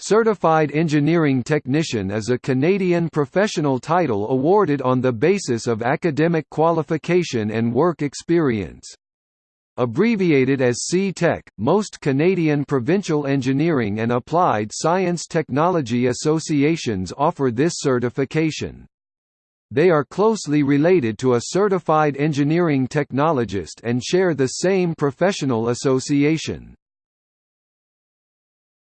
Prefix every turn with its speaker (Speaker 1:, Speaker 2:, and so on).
Speaker 1: Certified Engineering Technician is a Canadian professional title awarded on the basis of academic qualification and work experience. Abbreviated as C-Tech, most Canadian provincial engineering and applied science technology associations offer this certification. They are closely related to a certified engineering technologist and share the same professional association.